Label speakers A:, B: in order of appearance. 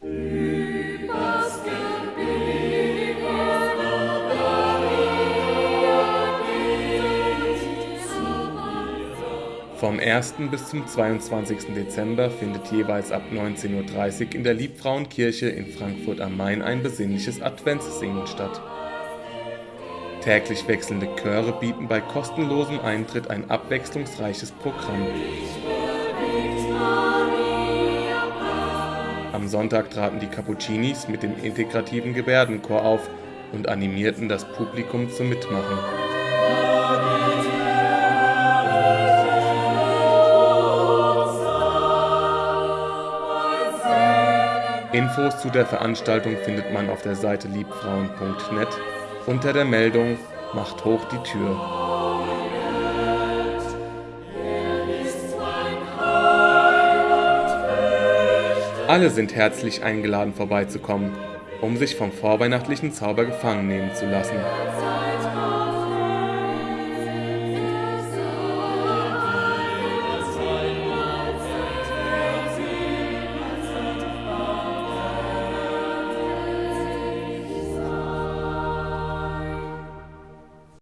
A: Vom 1. bis zum 22. Dezember findet jeweils ab 19:30 Uhr in der Liebfrauenkirche in Frankfurt am Main ein besinnliches Adventssingen statt. Täglich wechselnde Chöre bieten bei kostenlosem Eintritt ein abwechslungsreiches Programm. Am Sonntag traten die Cappuccinis mit dem integrativen Gebärdenchor auf und animierten das Publikum zum Mitmachen. Infos zu der Veranstaltung findet man auf der Seite liebfrauen.net unter der Meldung Macht hoch die Tür. Alle sind herzlich eingeladen vorbeizukommen, um sich vom vorweihnachtlichen Zauber gefangen nehmen zu lassen.